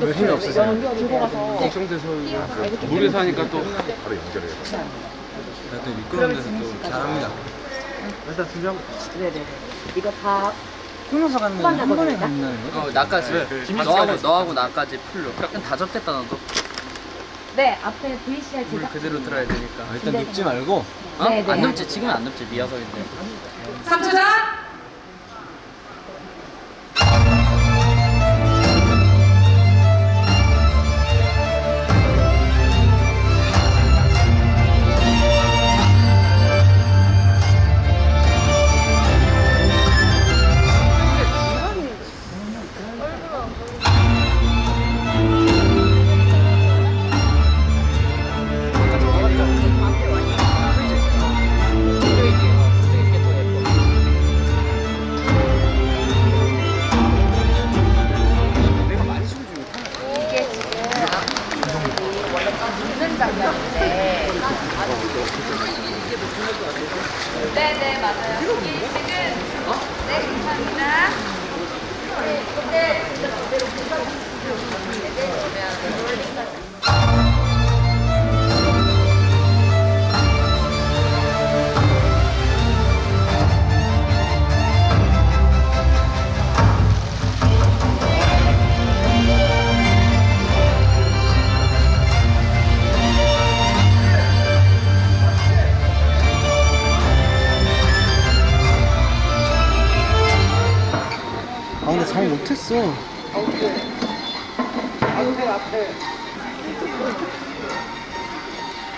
왜 힘이 없으세요? 걱정돼서 물에서 하니까 또 바로 연결해요. 또 미끄러운 데서 또 잘합니다. 일단 준비하고 네네 이거 다 끊어서 가는 건한 번에 간다는 거? 어, 나까지. 너하고 너하고 나까지 풀로. 약간 다 접겠다 너도. 네, 앞에 VCR 물 제작 그대로 들어야 되니까. 아, 일단 눕지 말고 어? 네, 네. 안 눕지. 지금은 안 눕지. 미야석인데. 3초 전!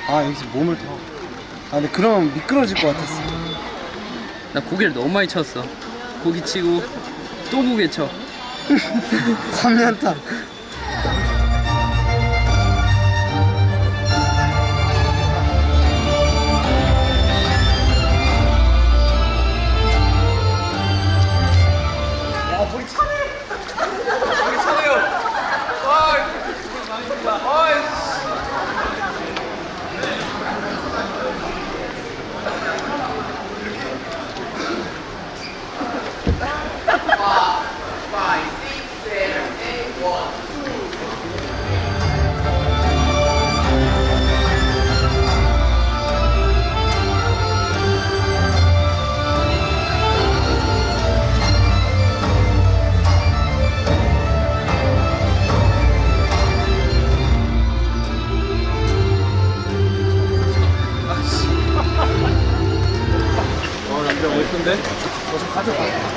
아 여기서 몸을 더 아 근데 그러면 미끄러질 것 같았어 나 고개를 너무 많이 쳤어. 고기 치고 또 고개 쳐. 3년 타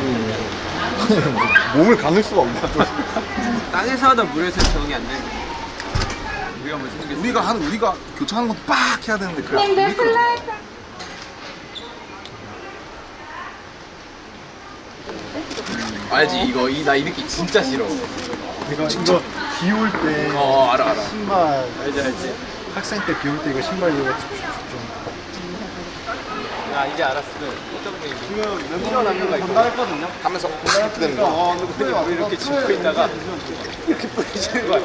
몸을 가눌 수가 없나? 땅에서 하다 물에서 적응이 안 돼. 우리가 게 우리가 하는 우리가 교차하는 것도 빡 해야 되는데 그래. 슬라이드 알지 이거 이 나 이 느낌 진짜 싫어. 이거 이거 비올 때 어 알아 알아. 신발 알지 알지. 학생 때 비올 때 이거 신발 이거 야 이제 알았어. 지금 남녀가 있고 건강했거든요. 하면서 이렇게 되는 거. 어 근데 우리 이렇게 짚고 있다가 이렇게 뿌리시는 거야.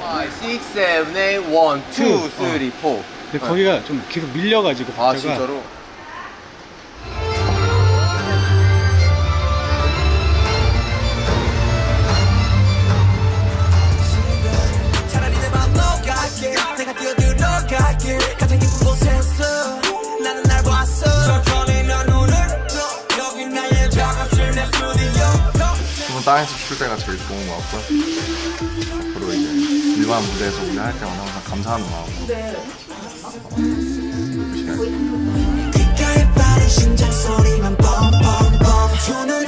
5, 6, 7, 8, 1, 2, 3, 4. 근데 거기가 좀 계속 밀려가지고 아 박자가 진짜로? 땅에서 출 때가 제일 좋은 것 같고 앞으로 이제 일반 무대에서 우리 할 때마다 항상 감사하는 마음으로. 열심히 할게요.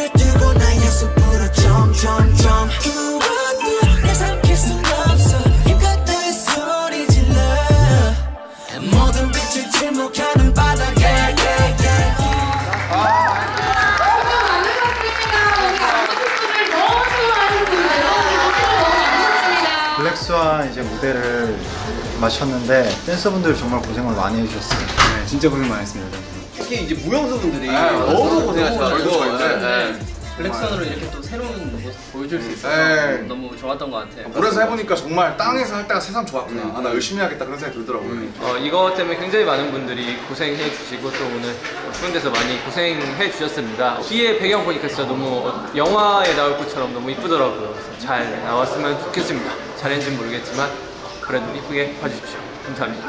마쳤는데 댄서분들 정말 고생을 많이 해주셨어요. 네, 진짜 고생 많았습니다 특히 이제 무용수분들이 너무 고생하셔가지고 네, 네. 블랙선으로 이렇게 또 새로운 모습 보여줄 수 있어서 네. 너무 좋았던 것 같아요. 물에서 해보니까 정말 땅에서 할 때가 세상 좋았구나. 아, 나 열심히 하겠다 그런 생각이 들더라고요. 어, 이거 때문에 굉장히 많은 분들이 고생해 주시고 또 오늘 추운 데서 많이 고생해 주셨습니다. 뒤에 배경 보니까 진짜 너무 영화에 나올 것처럼 너무 이쁘더라고요. 그래서 잘 나왔으면 좋겠습니다. 잘했는지는 모르겠지만 그래도 이쁘게 봐주십시오. 감사합니다.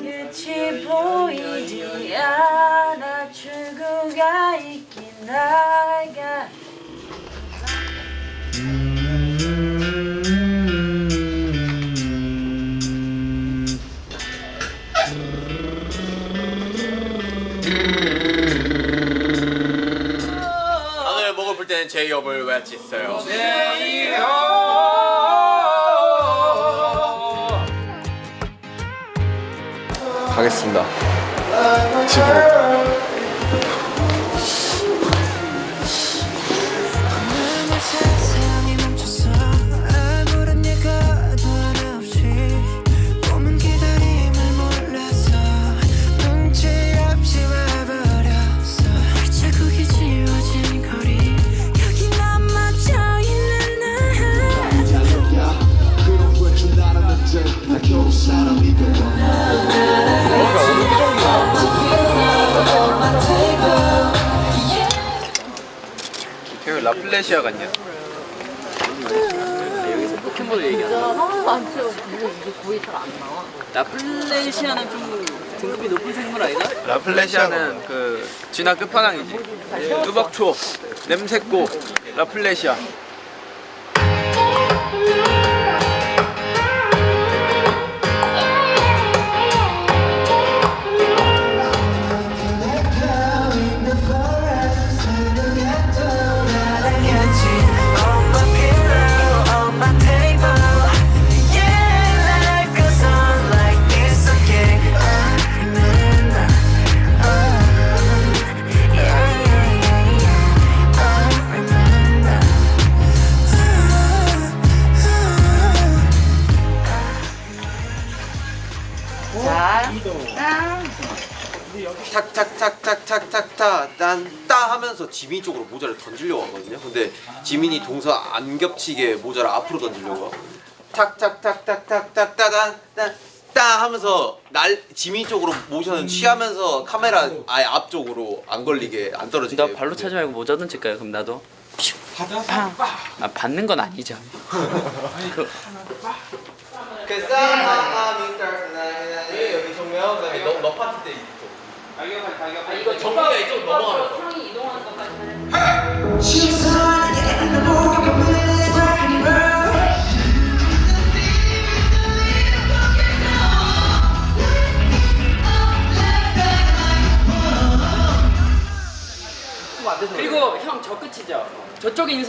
끝이 보이지 않아 출구가 있긴 나가 하 제이홉을 외치세요. 가겠습니다. 집으로. 그 라플레시아 같냐? 여기서 포켓몬을 얘기하나? 라플레시아는 좀 등급이 높은 생물 아니다? 라플레시아는 그 진화 끝판왕이지. 뚜벅초, 냄새꼬, 라플레시아. 하면서 지민 쪽으로 모자를 던지려고 하거든요. 근데 지민이 동서 안 겹치게 모자를 앞으로 던지려고 하고 탁탁탁탁탁탁따단 따 하면서 날 지민 쪽으로 모션을 취하면서 카메라 아예 앞쪽으로 안 걸리게 안 떨어지게 나 발로 차지 말고 모자 던질까요? 그럼 나도. 아 받는 건 아니죠. 그, 여기 정면 그다음에 너, 너 파트 때 이쪽 이거 정국이가 이쪽 넘어가면서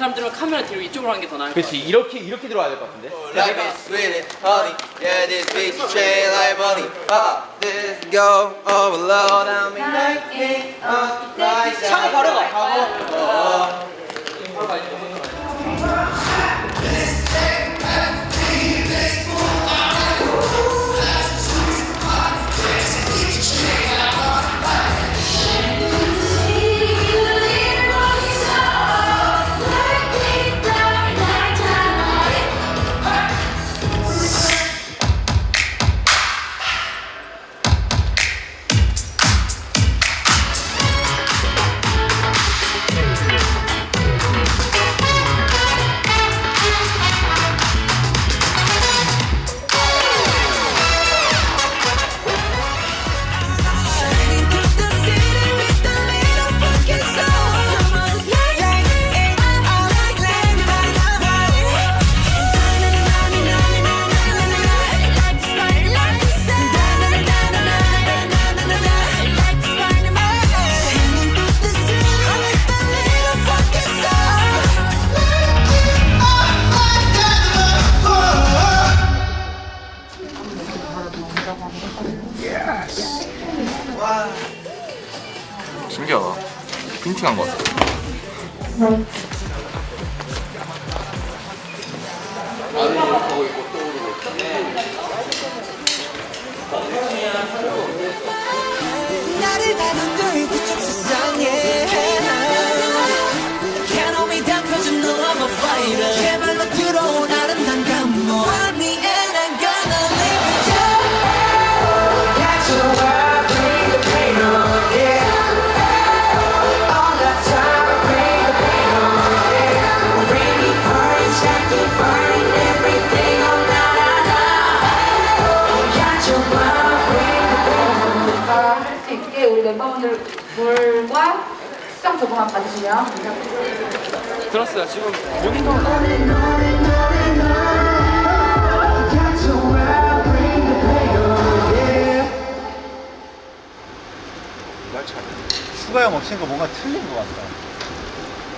사람들은 카메라 뒤로 이쪽으로 하는 게 더 나을 것 같아. 그렇지 이렇게 이렇게 들어와야 될 것 같은데 Like this with it honey Yeah this bitch is shade like money Ah this go overload I mean like it up like that 차고 바로 가. 것 같아. 나 수정 조금만 받으시면 감사합니다. 들었어요. 지금 모니터 수가 형 없으니까 뭔가 틀린 것 같다.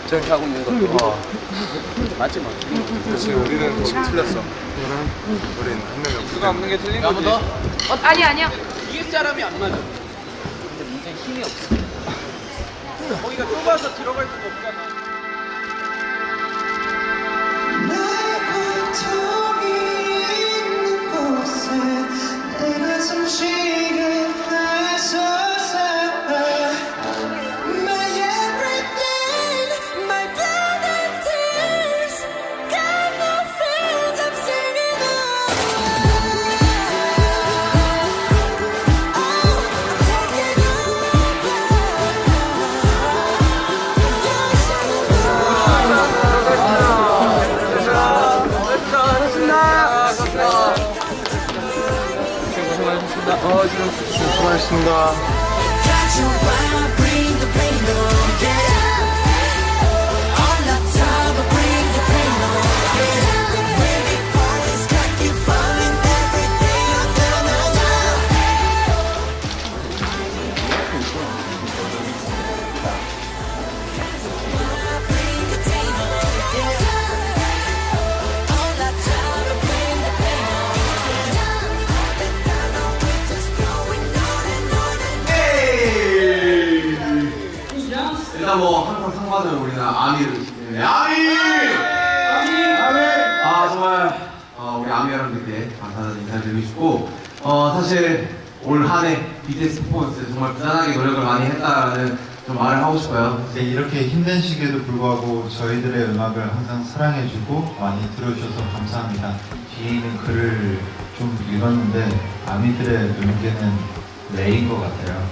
저렇게 하고 있는 거. 맞지 뭐. 그렇지 우리는 지금 틀렸어 우리는 한 명이 없기 수가 없는 게 틀린 거지. 어, 아니 아니요. 이게 사람이 안 맞아. 거기가 좁아서 들어갈 수가 없잖아. 수고하셨습니다. 받은 우리는 ARMY를 네, ARMY! ARMY! 아 정말 어, 우리 ARMY 여러분들께 감사하다는 인사를 드리고 싶고 어, 사실 올 한해 BTS 퍼포먼스 정말 부단하게 노력을 많이 했다라는 좀 말을 하고 싶어요. 네, 이렇게 힘든 시기에도 불구하고 저희들의 음악을 항상 사랑해주고 많이 들어주셔서 감사합니다. 뒤에 있는 글을 좀 읽었는데 ARMY들의 눈계는 레인 것 같아요.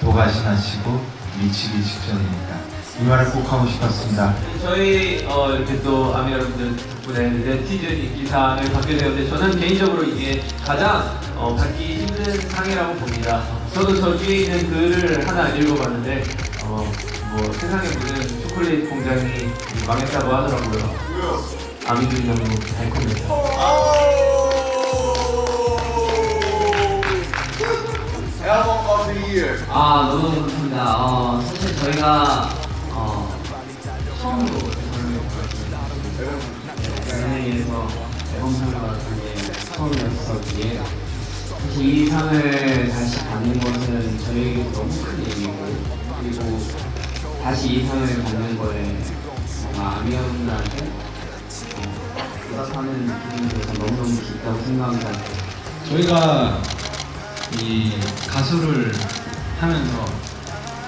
도가시 나시고 미치기 직전이니까 이 말을 꼭 하고 싶었습니다. 저희 어, 이렇게 또 아미 여러분들 덕분에 네티즌 인기상을 받게 되었는데 저는 개인적으로 이게 가장 어, 받기 힘든 상이라고 봅니다. 저도 저 뒤에 있는 글을 하나 읽어봤는데 어, 뭐 세상에 묻은 초콜릿 공장이 망했다고 하더라고요. 아미들이 너무 달콤해서. 아 너무 감사합니다. 어, 사실 저희가 연예인에서 앨범상을 받은 게 처음이었었기에 사실 이 상을 다시 받는 것은 저희에게 너무 큰 일이고 그리고 다시 이 상을 받는 거에 뭔가 아미언들한테 어, 보답하는 기분이 너무너무 기쁘다고 생각합니다. 저희가 이 가수를 하면서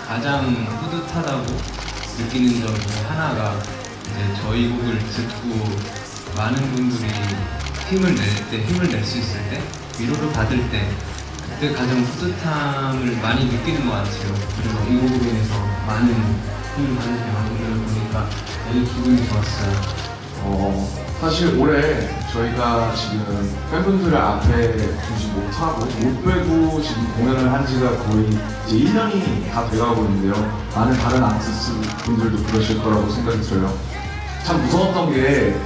가장 뿌듯하다고 느끼는 점 중에 하나가 이제 저희 곡을 듣고 많은 분들이 힘을 낼 때, 힘을 낼 수 있을 때, 위로를 받을 때, 그때 가장 뿌듯함을 많이 느끼는 것 같아요. 그리고 이 곡으로 인해서 많은 힘을 받는 여러분들을 보니까 되게 기분이 좋았어요. 어, 사실 올해 저희가 지금 팬분들을 앞에 두지 못하고 못 빼고 지금 공연을 한 지가 거의 이제 1년이 다 돼가고 있는데요. 많은 다른 아티스트 분들도 그러실 거라고 생각이 들어요. 참 무서웠던 게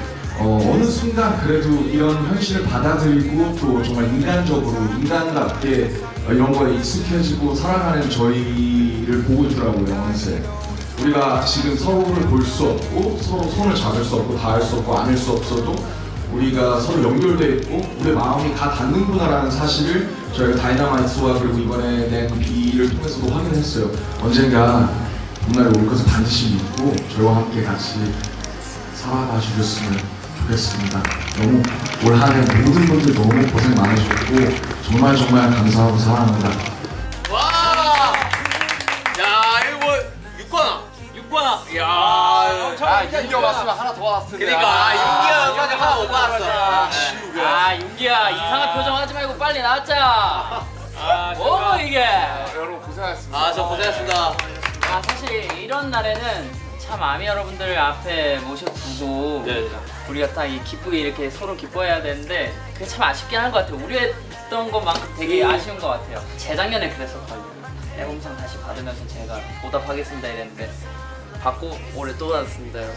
어, 어느 순간 그래도 이런 현실을 받아들이고 또 정말 인간적으로 인간답게 어, 이런 거에 익숙해지고 살아가는 저희를 보고 있더라고요 어느새 우리가 지금 서로를 볼 수 없고 서로 손을 잡을 수 없고 닿을 수 없고 안을 수 없어도 우리가 서로 연결돼 있고 우리 마음이 다 닿는구나라는 사실을 저희가 Dynamite와 그리고 이번에 낸 BE를 통해서도 확인했어요 언젠가 봄날이 올 것을 반드시 믿고 저희와 함께 같이 살아가 주셨으면 좋겠습니다. 너무 올 한해 모든 분들 너무 고생 많으셨고 정말 정말 감사하고 사랑합니다. 오바나. 이야. 아 윤기가 왔으면 하나 더 왔을 텐데 그러니까 윤기가 여기까지 하나 못 오바났어. 아 윤기야 이상한 표정 하지 말고 빨리 나왔자. 뭐 이게? 여러분 고생하셨습니다 아, 저 고생했습니다. 아 사실 이런 날에는 참 아미 여러분들 앞에 모셔두고 네. 우리가 딱 이 기쁘게 이렇게 서로 기뻐해야 되는데 그게 참 아쉽긴 한 것 같아요. 우리 했던 것만큼 되게 아쉬운 것 같아요. 재작년에 그랬었거든요. 앨범상 다시 받으면서 제가 보답하겠습니다 이랬는데 받고 올해 또 받았습니다 여러분.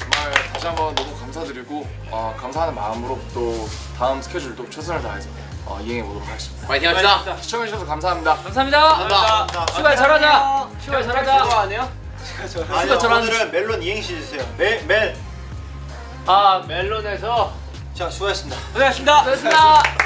정말 다시 한번 너무 감사드리고 어, 감사하는 마음으로 또 다음 스케줄도 최선을 다해서 어, 이행해 보도록 하겠습니다 파이팅 합시다. 시청해주셔서 감사합니다 감사합니다. 감사합니다. 출발 잘하자. 출발 잘하자. 그거 아니에요? 아니요, 오늘은 멜론 이행시 주세요. 멜, 멜. 아 멜론에서 자, 수고하셨습니다. 고생하셨습니다. 고맙습니다.